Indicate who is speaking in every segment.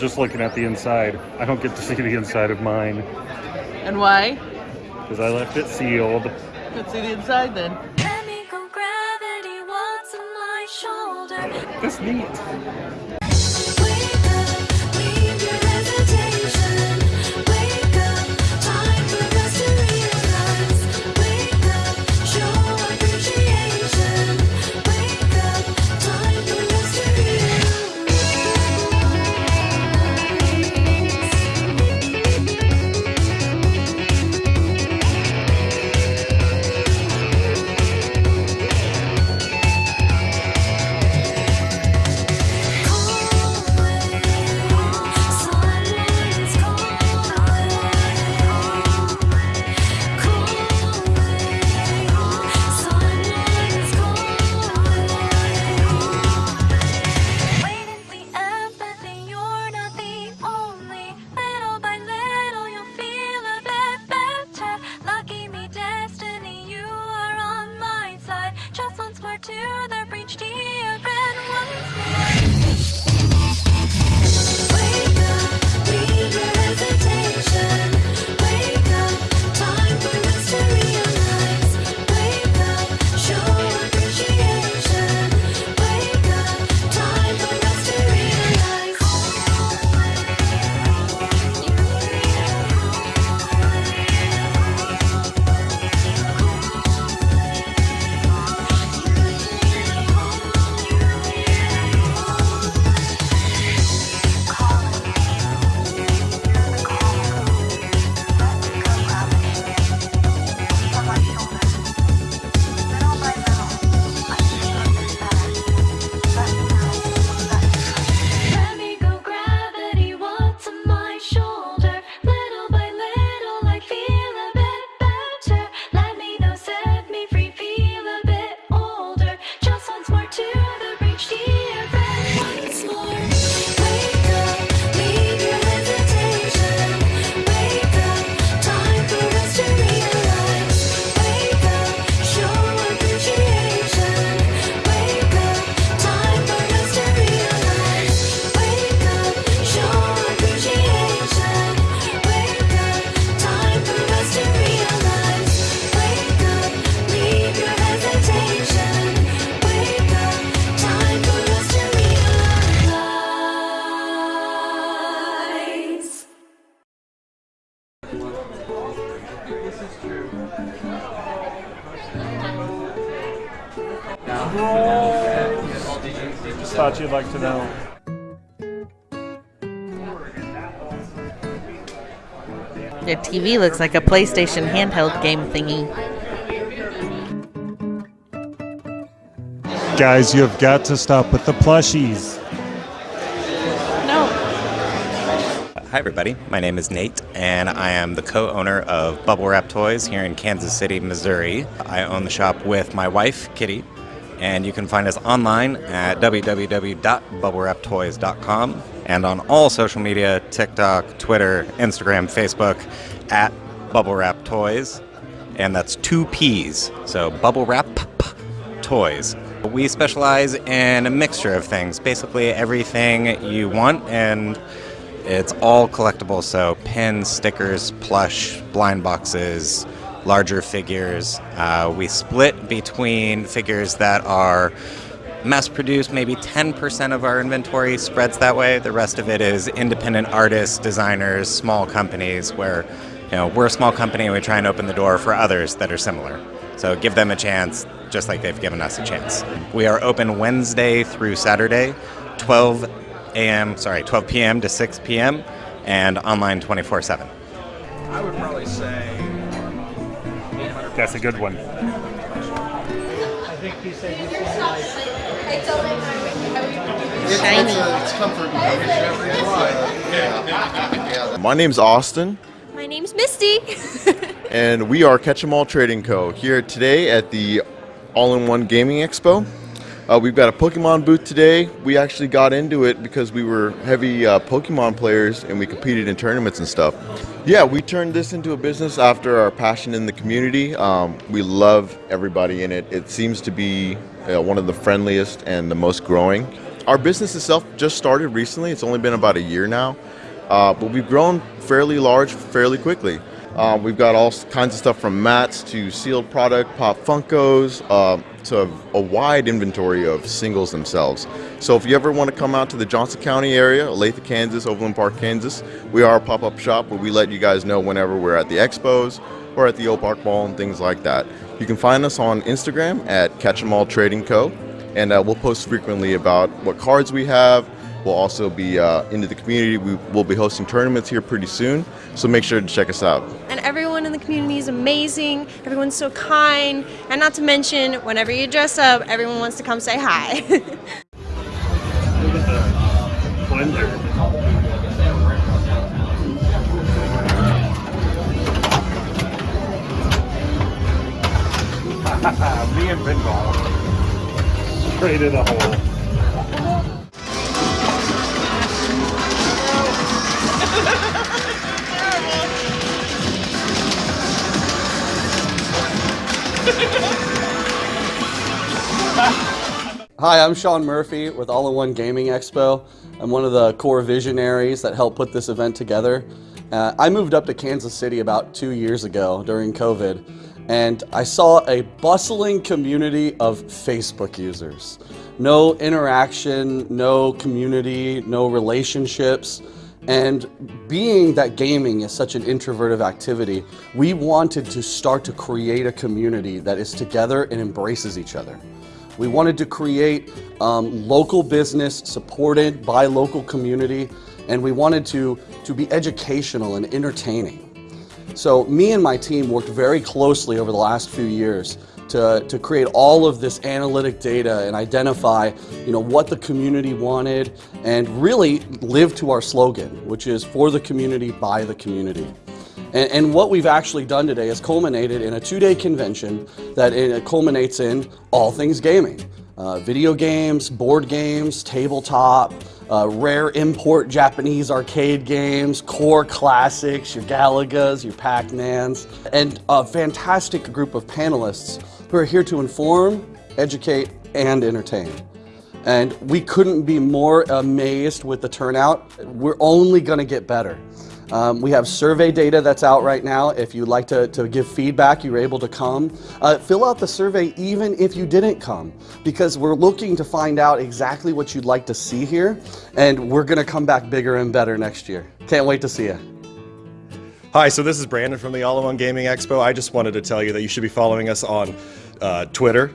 Speaker 1: just
Speaker 2: looking at the inside. I don't get to see the inside of mine
Speaker 3: And why?
Speaker 2: because I left it sealed.
Speaker 3: Let's see the inside then.
Speaker 2: That's
Speaker 1: me Just
Speaker 2: thought you'd like to know.
Speaker 3: Your TV looks like a PlayStation handheld game thingy.
Speaker 2: Guys, you have got to stop with the plushies.
Speaker 3: No.
Speaker 4: Hi, everybody. My name is Nate, and I am the co owner of Bubble Wrap Toys here in Kansas City, Missouri. I own the shop with my wife, Kitty, and you can find us online at www.bubblewraptoys.com and on all social media TikTok, Twitter, Instagram, Facebook at Bubble Wrap Toys. And that's two P's. So, Bubble Wrap Toys. We specialize in a mixture of things, basically everything you want, and it's all collectible. So pins, stickers, plush, blind boxes, larger figures. Uh, we split between figures that are mass produced, maybe 10% of our inventory spreads that way. The rest of it is independent artists, designers, small companies where you know we're a small company and we try and open the door for others that are similar. So give them a chance just like they've given us a chance. We are open Wednesday through Saturday, 12 a.m. sorry, 12 p.m. to 6 p.m. and online 24/7.
Speaker 5: I would probably say
Speaker 2: That's a good one.
Speaker 3: Shiny.
Speaker 5: it's comfort.
Speaker 6: My name's Austin,
Speaker 7: My name's Misty.
Speaker 6: and we are Catch 'em All Trading Co. here today at the All in One Gaming Expo. Uh, we've got a Pokemon booth today. We actually got into it because we were heavy uh, Pokemon players and we competed in tournaments and stuff. Yeah, we turned this into a business after our passion in the community. Um, we love everybody in it. It seems to be uh, one of the friendliest and the most growing. Our business itself just started recently. It's only been about a year now, uh, but we've grown fairly large fairly quickly. Uh, we've got all kinds of stuff from mats to sealed product, pop Funkos, uh, to a, wide inventory of singles themselves. So if you ever want to come out to the Johnson County area, Olathe, Kansas, Overland Park, Kansas, we are a pop-up shop where we let you guys know whenever we're at the expos or at the Oak Park Mall and things like that. You can find us on Instagram at Catch 'em All Trading Co. And uh, we'll post frequently about what cards we have, We'll also be uh, into the community. We will be hosting tournaments here pretty soon, so make sure to check us out.
Speaker 7: and everyone in the community is amazing. Everyone's so kind, and not to mention, whenever you dress up, everyone wants to come say hi.
Speaker 2: Look at the blender. Me and pinball. Straight in a hole.
Speaker 8: Hi, I'm Sean Murphy with All in One Gaming Expo. I'm one of the core visionaries that helped put this event together. Uh, I moved up to Kansas City about two years ago during COVID, and I saw a bustling community of Facebook users. No interaction, no community, no relationships. And being that gaming is such an introverted activity, we wanted to start to create a community that is together and embraces each other. We wanted to create um, local business supported by local community, and we wanted to, to be educational and entertaining. So me and my team worked very closely over the last few years to, to create all of this analytic data and identify you know, what the community wanted and really live to our slogan, which is for the community, by the community. And, and what we've actually done today is culminated in a two-day convention that it culminates in all things gaming. Uh, video games, board games, tabletop, uh, rare import Japanese arcade games, core classics, your Galagas, your Pac-Mans, and a fantastic group of panelists who are here to inform, educate, and entertain. And we couldn't be more amazed with the turnout. We're only going to get better. Um, we have survey data that's out right now. If you'd like to, to give feedback, you're able to come. Uh, fill out the survey even if you didn't come, because we're looking to find out exactly what you'd like to see here, and we're going to come back bigger and better next year. Can't wait to see you.
Speaker 9: Hi, so this is Brandon from the All in One Gaming Expo. I just wanted to tell you that you should be following us on uh, Twitter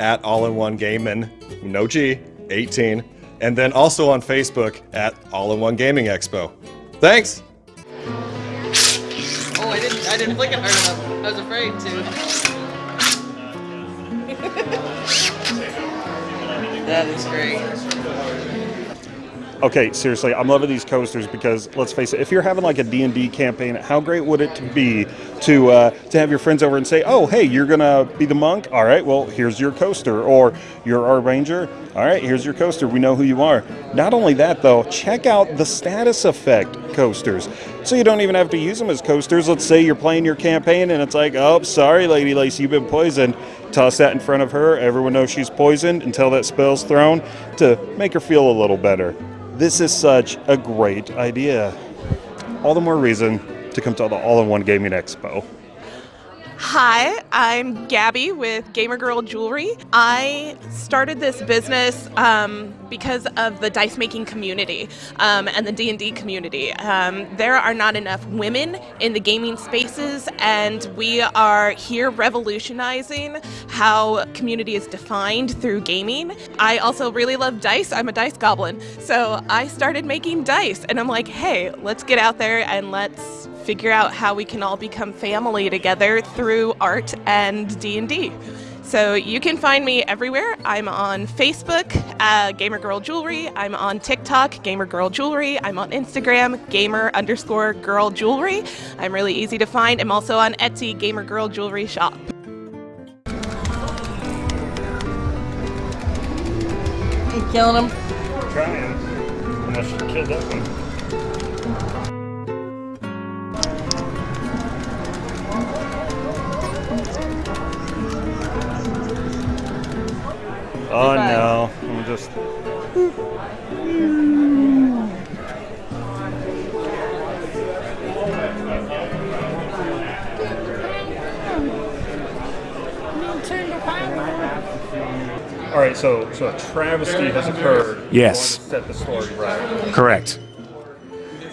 Speaker 9: at All in One Gaming, no G, 18, and then also on Facebook at All in One Gaming Expo. Thanks!
Speaker 3: I didn't. I didn't flick it hard enough. I was afraid to. that is great.
Speaker 2: Okay, seriously, I'm loving these coasters because let's face it, if you're having like a D&D campaign, how great would it be to uh, to have your friends over and say, "Oh, hey, you're gonna be the monk. All right, well, here's your coaster." Or you're our ranger. All right, here's your coaster. We know who you are. Not only that, though, check out the status effect coasters. So you don't even have to use them as coasters. Let's say you're playing your campaign and it's like, "Oh, sorry, Lady Lacey, you've been poisoned." Toss that in front of her. Everyone knows she's poisoned until that spell's thrown to make her feel a little better. This is such a great idea. All the more reason to come to the All in One Gaming Expo.
Speaker 10: Hi, I'm Gabby with Gamer Girl Jewelry. I started this business um, because of the dice making community um, and the D&D community. Um, there are not enough women in the gaming spaces, and we are here revolutionizing how community is defined through gaming. I also really love dice. I'm a dice goblin, so I started making dice, and I'm like, hey, let's get out there and let's figure out how we can all become family together through art and D&D. So you can find me everywhere. I'm on Facebook, uh, Gamer Girl Jewelry. I'm on TikTok, Gamer Girl Jewelry. I'm on Instagram, Gamer underscore Girl Jewelry. I'm really easy to find. I'm also on Etsy, Gamer Girl Jewelry Shop.
Speaker 3: You killing him?
Speaker 2: Trying. Unless you killed that one. Oh no, I'm just. All right, so so a travesty has occurred.
Speaker 11: Yes.
Speaker 2: You want to set the story right.
Speaker 11: Correct.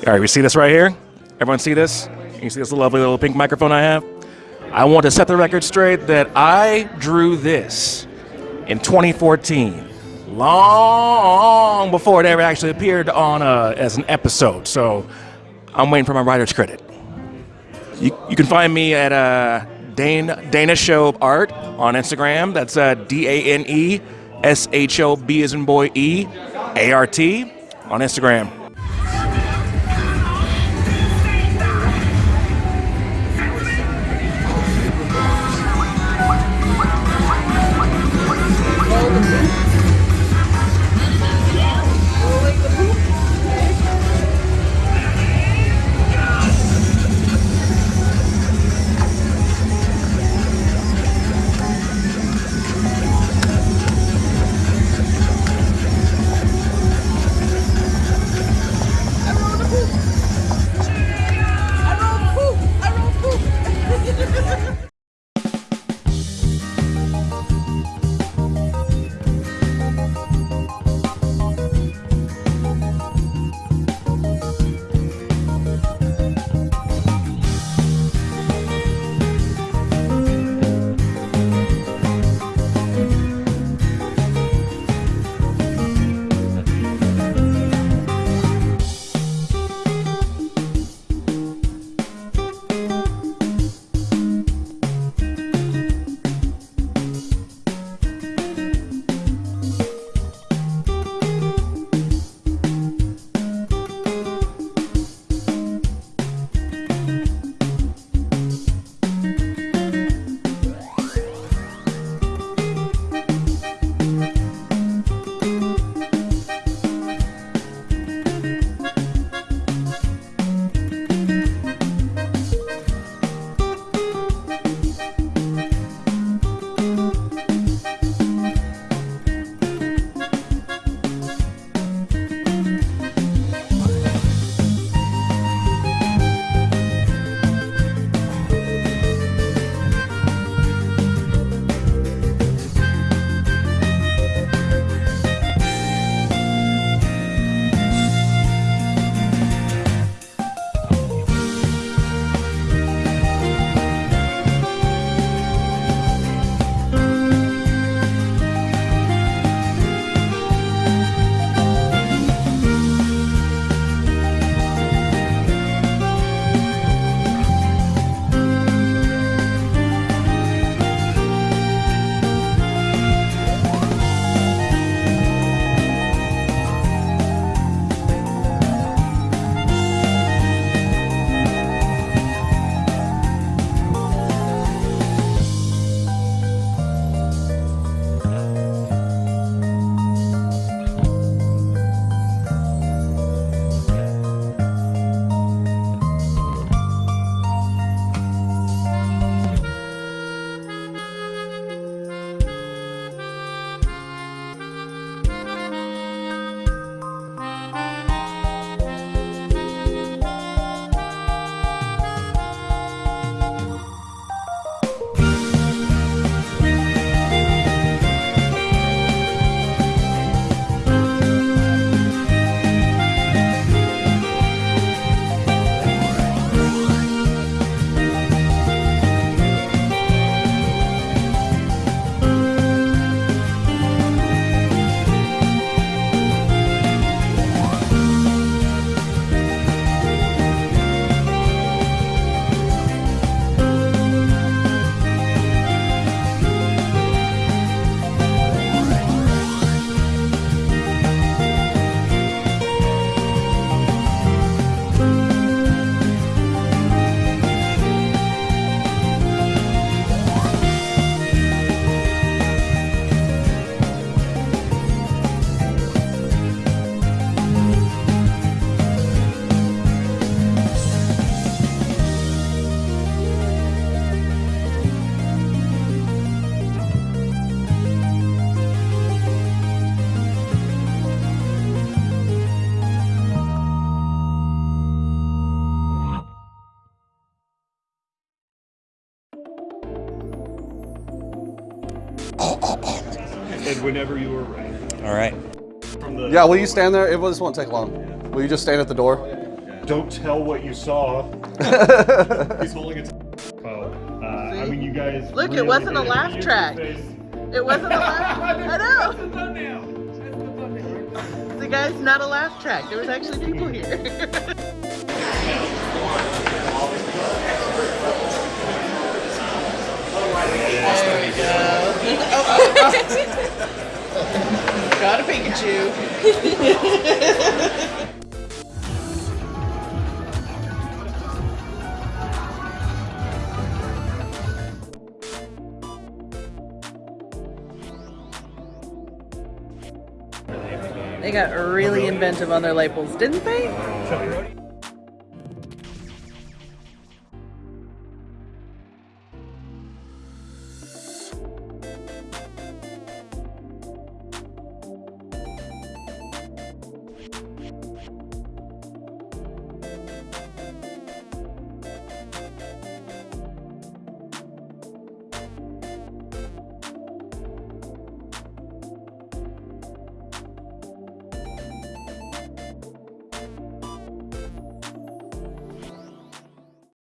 Speaker 11: All right, we see this right here? Everyone see this? You see this lovely little pink microphone I have? I want to set the record straight that I drew this in 2014, long before it ever actually appeared on uh, as an episode. So I'm waiting for my writer's credit. You, you can find me at uh, Dane, Dana Show Art on Instagram. That's uh, D A N E S H O B as in boy E A R T on Instagram.
Speaker 2: And whenever you are ready.
Speaker 4: All right.
Speaker 2: From the
Speaker 8: Yeah, will you stand there? It this won't take long. Will you just stand at the door?
Speaker 2: Don't tell what you saw. He's holding it. Oh, uh, I mean, you guys.
Speaker 3: Look, it wasn't a laugh track. It wasn't a laugh. I know. The guy's not a laugh track. There was actually people here. there you go. Got a Pikachu. They got really inventive on their labels, didn't they?